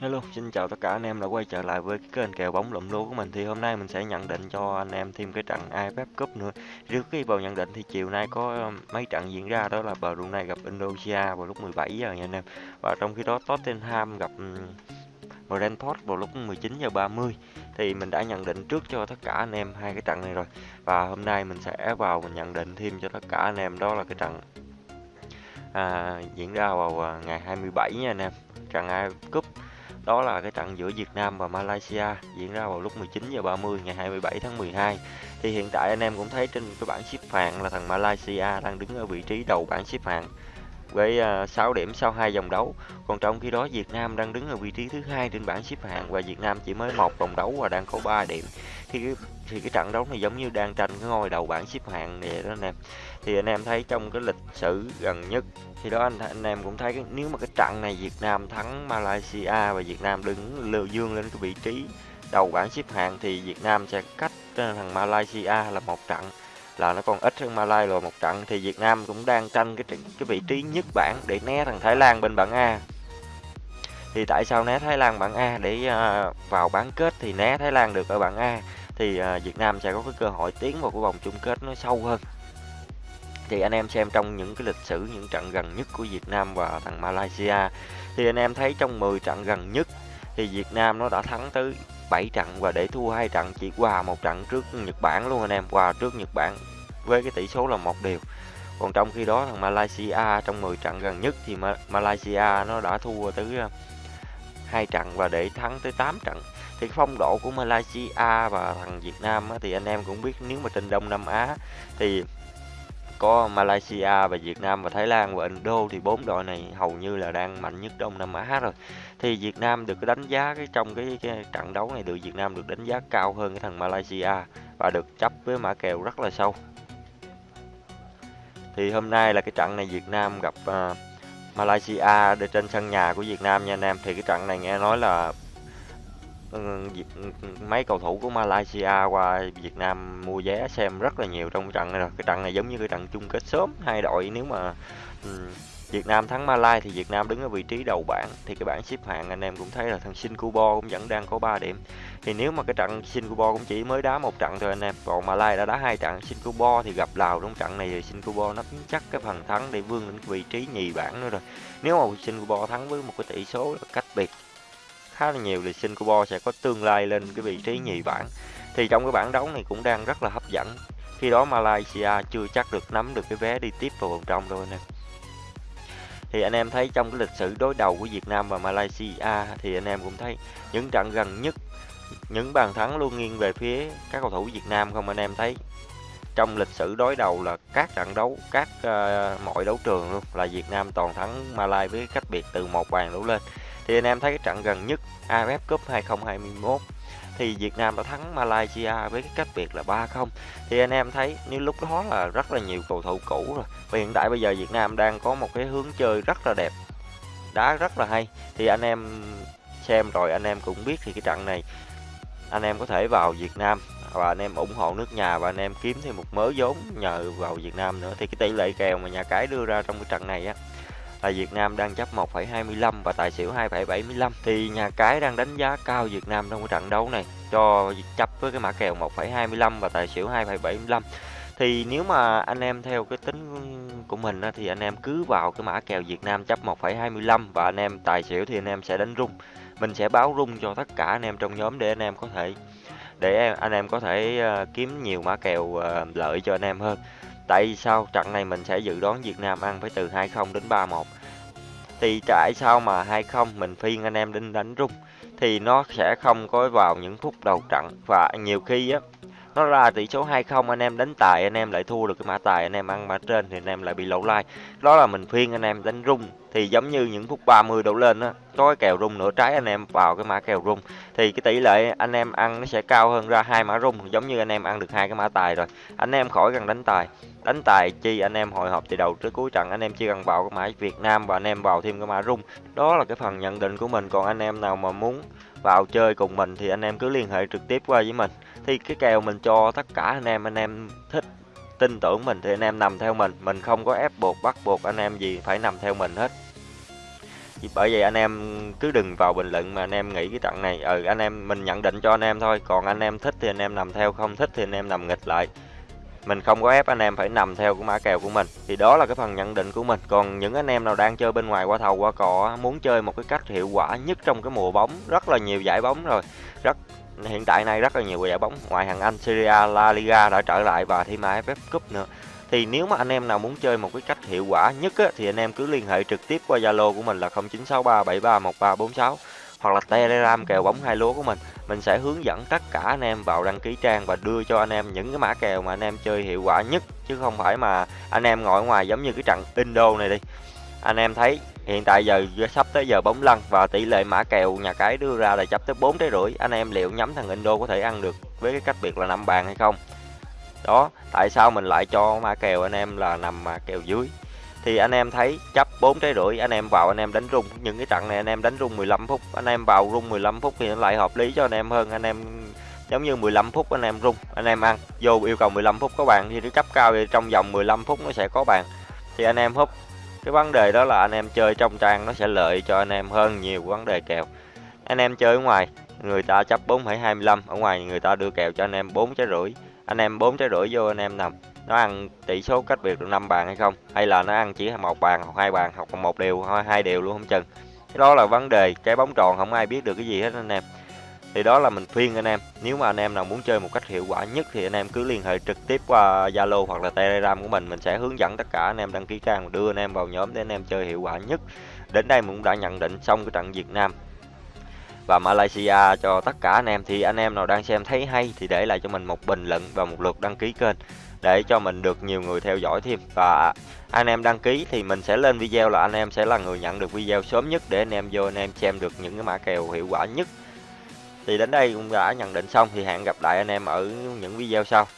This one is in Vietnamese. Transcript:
Hello, xin chào tất cả anh em đã quay trở lại với cái kênh kèo bóng lụm lúa của mình thì hôm nay mình sẽ nhận định cho anh em thêm cái trận AFF Cup nữa. Trước khi vào nhận định thì chiều nay có um, mấy trận diễn ra đó là Brunei gặp Indonesia vào lúc 17 giờ nha anh em. Và trong khi đó Tottenham gặp um, Brentford vào lúc 19 giờ 30 thì mình đã nhận định trước cho tất cả anh em hai cái trận này rồi. Và hôm nay mình sẽ vào mình nhận định thêm cho tất cả anh em đó là cái trận à, diễn ra vào à, ngày 27 nha anh em. Trận AFF Cup đó là cái trận giữa Việt Nam và Malaysia diễn ra vào lúc 19 giờ 30 ngày 27 tháng 12. Thì hiện tại anh em cũng thấy trên cái bảng xếp hạng là thằng Malaysia đang đứng ở vị trí đầu bảng xếp hạng với à, 6 điểm sau hai vòng đấu. Còn trong khi đó Việt Nam đang đứng ở vị trí thứ hai trên bảng xếp hạng và Việt Nam chỉ mới một vòng đấu và đang có 3 điểm. Thì cái, thì cái trận đấu này giống như đang tranh cái ngôi đầu bảng xếp hạng vậy đó anh em. Thì anh em thấy trong cái lịch sử gần nhất thì đó anh anh em cũng thấy nếu mà cái trận này Việt Nam thắng Malaysia và Việt Nam đứng lưu dương lên cái vị trí đầu bảng xếp hạng thì Việt Nam sẽ cách ờ, thằng Malaysia là một trận là nó còn ít hơn Malaysia rồi một trận thì Việt Nam cũng đang tranh cái cái vị trí nhất bảng để né thằng Thái Lan bên bảng A thì tại sao né Thái Lan bảng A để ờ, vào bán kết thì né Thái Lan được ở bảng A thì ờ, Việt Nam sẽ có cái cơ hội tiến vào cái vòng chung kết nó sâu hơn. Thì anh em xem trong những cái lịch sử, những trận gần nhất của Việt Nam và thằng Malaysia thì anh em thấy trong 10 trận gần nhất thì Việt Nam nó đã thắng tới 7 trận và để thua hai trận, chỉ hòa một trận trước Nhật Bản luôn anh em hòa trước Nhật Bản với cái tỷ số là một điều còn trong khi đó thằng Malaysia trong 10 trận gần nhất thì Malaysia nó đã thua tới ờ, hai trận và để thắng tới 8 trận. Thì cái phong độ của Malaysia và thằng Việt Nam thì anh em cũng biết nếu mà trên Đông Nam Á thì có Malaysia và Việt Nam và Thái Lan và Indo thì bốn đội này hầu như là đang mạnh nhất Đông Nam Á rồi. Thì Việt Nam được đánh giá cái trong cái, cái trận đấu này được Việt Nam được đánh giá cao hơn cái thằng Malaysia và được chấp với mã kèo rất là sâu. Thì hôm nay là cái trận này Việt Nam gặp uh, Malaysia để trên sân nhà của Việt Nam nha anh em. Thì cái trận này nghe nói là ừ, mấy cầu thủ của Malaysia qua Việt Nam mua vé xem rất là nhiều trong trận này rồi. Cái trận này giống như cái trận chung kết sớm hai đội, nếu mà ừ, Việt Nam thắng malaysia thì Việt Nam đứng ở vị trí đầu bảng. Thì cái bảng xếp hạng anh em cũng thấy là thằng Singapore cũng vẫn đang có 3 điểm. Thì nếu mà cái trận Singapore cũng chỉ mới đá một trận thôi anh em, còn malaysia đã đá hai trận Singapore thì gặp Lào trong trận này thì Singapore nắm chắc cái phần thắng để vươn đến vị trí nhì bảng nữa rồi. Nếu mà Singapore thắng với một cái tỷ số cách biệt khá là nhiều thì Singapore sẽ có tương lai lên cái vị trí nhì bảng. Thì trong cái bảng đấu này cũng đang rất là hấp dẫn. Khi đó Malaysia chưa chắc được nắm được cái vé đi tiếp vào vòng trong đâu anh em thì anh em thấy trong cái lịch sử đối đầu của Việt Nam và Malaysia thì anh em cũng thấy những trận gần nhất những bàn thắng luôn nghiêng về phía các cầu thủ Việt Nam không anh em thấy? Trong lịch sử đối đầu là các trận đấu các uh, mọi đấu trường luôn là Việt Nam toàn thắng Malai với cách biệt từ một bàn đấu lên. Thì anh em thấy cái trận gần nhất AFF Cup 2021 thì Việt Nam đã thắng Malaysia với cái cách biệt là 3-0 thì anh em thấy nếu lúc đó là rất là nhiều cầu thủ cũ rồi. Và hiện tại bây giờ Việt Nam đang có một cái hướng chơi rất là đẹp, đá rất là hay. Thì anh em xem rồi, anh em cũng biết thì cái trận này anh em có thể vào Việt Nam và anh em ủng hộ nước nhà và anh em kiếm thêm một mớ vốn nhờ vào Việt Nam nữa. Thì cái tỷ lệ kèo mà nhà cái đưa ra trong cái trận này á là Việt Nam đang chấp 1,25 và tài xỉu 2,75 thì nhà cái đang đánh giá cao Việt Nam trong cái trận đấu này cho chấp với cái mã kèo 1,25 và tài xỉu 2,75 thì nếu mà anh em theo cái tính của mình thì anh em cứ vào cái mã kèo Việt Nam chấp 1,25 và anh em tài xỉu thì anh em sẽ đánh rung. Mình sẽ báo rung cho tất cả anh em trong nhóm để anh em có thể để anh em có thể ờ, kiếm nhiều mã kèo ờ, lợi cho anh em hơn. Tại sao trận này mình sẽ dự đoán Việt Nam ăn phải từ 2-0 đến 3-1 Thì tại sao mà 2-0 mình phiên anh em đinh đánh rung Thì nó sẽ không có vào những phút đầu trận? Và nhiều khi á nó ra tỷ số 2-0 anh em đánh tài anh em lại thua được cái mã tài anh em ăn mã trên thì anh em lại bị lỗ lai đó là mình phiên anh em đánh rung thì giống như những phút 30 đổ lên á có cái kèo rung nửa trái anh em vào cái mã kèo rung thì cái tỷ lệ anh em ăn nó sẽ cao hơn ra hai mã rung giống như anh em ăn được hai cái mã tài rồi anh em khỏi cần đánh tài đánh tài chi anh em hồi hộp từ đầu tới cuối trận anh em chỉ cần vào cái mã Việt Nam và anh em vào thêm cái mã rung đó là cái phần nhận định của mình còn anh em nào mà muốn vào chơi cùng mình thì anh em cứ liên hệ trực tiếp qua với mình thì cái kèo mình cho tất cả anh em anh em thích tin tưởng mình thì anh em nằm theo mình mình không có ép buộc bắt buộc anh em gì phải nằm theo mình hết bởi vậy anh em cứ đừng vào bình luận mà anh em nghĩ cái trận này ừ anh em mình nhận định cho anh em thôi còn anh em thích thì anh em nằm theo không thích thì anh em nằm nghịch lại mình không có ép anh em phải nằm theo cái mã kèo của mình. Thì đó là cái phần nhận định của mình. Còn những anh em nào đang chơi bên ngoài qua thầu qua cọ muốn chơi một cái cách hiệu quả nhất trong cái mùa bóng rất là nhiều giải bóng rồi. Rất hiện tại nay rất là nhiều giải bóng. Ngoại hạng Anh, Syria, La Liga đã trở lại và thêm AFF Cup nữa. Thì nếu mà anh em nào muốn chơi một cái cách hiệu quả nhất á, thì anh em cứ liên hệ trực tiếp qua Zalo của mình là 0963731346 hoặc là Telegram kèo bóng hai lúa của mình mình sẽ hướng dẫn tất cả anh em vào đăng ký trang và đưa cho anh em những cái mã kèo mà anh em chơi hiệu quả nhất. Chứ không phải mà anh em ngồi ngoài giống như cái trận Indo này đi. Anh em thấy hiện tại giờ sắp tới giờ bóng lăn và tỷ lệ mã kèo nhà cái đưa ra là chấp tới bốn trái rưỡi. Anh em liệu nhắm thằng Indo có thể ăn được với cái cách biệt là năm bàn hay không? Đó, tại sao mình lại cho mã kèo anh em là nằm mà kèo dưới? Thì anh em thấy chấp 4 trái rưỡi anh em vào anh em đánh rung những cái trận này anh em đánh rung 15 phút anh em vào rung 15 phút thì nó lại hợp lý cho anh em hơn anh em giống như 15 phút anh em rung anh em ăn vô yêu cầu 15 phút có bàn thì nó chấp cao thì trong vòng 15 phút nó sẽ có bàn thì anh em hút cái vấn đề đó là anh em chơi trong trang nó sẽ lợi cho anh em hơn nhiều vấn đề kèo anh em chơi ở ngoài người ta chấp 4,25 ở ngoài người ta đưa kèo cho anh em 4 trái rưỡi anh em 4 trái rưỡi vô anh em nằm nó ăn tỷ số cách biệt được 5 bàn hay không? Hay là nó ăn chỉ một bàn, hoặc hai bàn, hoặc một điều hoặc hai điều luôn không chừng? Cái đó là vấn đề cái bóng tròn, không ai biết được cái gì hết anh em. Thì đó là mình khuyên anh em, nếu mà anh em nào muốn chơi một cách hiệu quả nhất thì anh em cứ liên hệ trực tiếp qua Zalo hoặc là Telegram của mình. Mình sẽ hướng dẫn tất cả anh em đăng ký trang đưa anh em vào nhóm để anh em chơi hiệu quả nhất. Đến đây mình cũng đã nhận định xong cái trận Việt Nam và Malaysia cho tất cả anh em. Thì anh em nào đang xem thấy hay thì để lại cho mình một bình luận và một lượt đăng ký kênh để cho mình được nhiều người theo dõi thêm. Và anh em đăng ký thì mình sẽ lên video là anh em sẽ là người nhận được video sớm nhất để anh em vô anh em xem được những cái mã kèo hiệu quả nhất. Thì đến đây cũng đã nhận định xong, thì hẹn gặp lại anh em ở những video sau.